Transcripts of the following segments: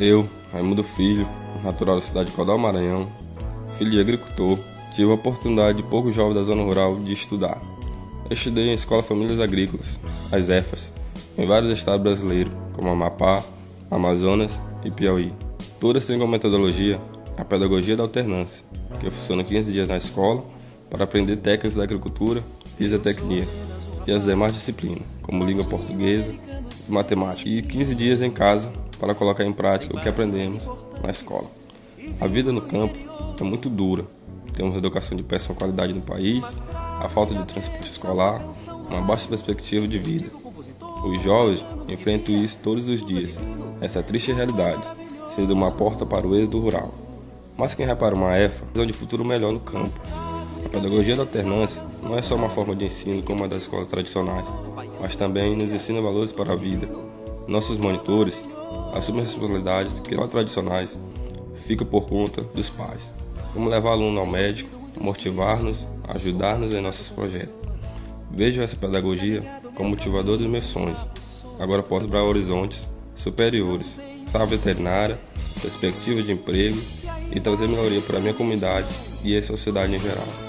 Eu, Raimundo Filho, natural da cidade de Codal, Maranhão, filho de agricultor, tive a oportunidade de pouco jovem da zona rural de estudar. Estudei em Escola Famílias Agrícolas, as EFAS, em vários estados brasileiros, como Amapá, Amazonas e Piauí. Todas têm como metodologia a pedagogia da alternância, que funciona 15 dias na escola para aprender técnicas da agricultura e zootecnia, e as demais disciplinas, como língua portuguesa e matemática, e 15 dias em casa para colocar em prática o que aprendemos na escola. A vida no campo é muito dura. Temos educação de péssima qualidade no país, a falta de transporte escolar, uma baixa perspectiva de vida. Os jovens enfrentam isso todos os dias, essa triste realidade, sendo uma porta para o êxodo rural. Mas quem repara uma EFA, visão de futuro melhor no campo. A pedagogia da alternância não é só uma forma de ensino como a das escolas tradicionais, mas também nos ensina valores para a vida. Nossos monitores assumem responsabilidades que não tradicionais ficam por conta dos pais, como levar aluno ao médico, motivar-nos, ajudar-nos em nossos projetos. Vejo essa pedagogia como motivador dos meus sonhos. Agora posso para horizontes superiores, para a veterinária, perspectiva de emprego e trazer melhoria para a minha comunidade e a sociedade em geral.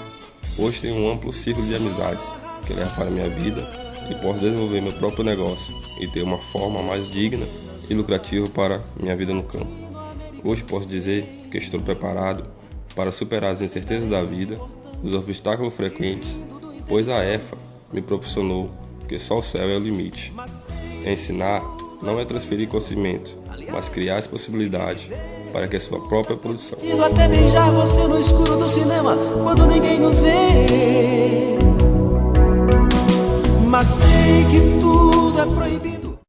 Hoje tenho um amplo ciclo de amizades que leva para minha vida e posso desenvolver meu próprio negócio e ter uma forma mais digna e lucrativa para minha vida no campo. Hoje posso dizer que estou preparado para superar as incertezas da vida, os obstáculos frequentes, pois a EFA me proporcionou que só o céu é o limite. Ensinar não é transferir conhecimento, mas criar as possibilidades para que a sua própria produção. até beijar você no escuro do cinema quando ninguém nos vê. Mas sei que tudo é proibido.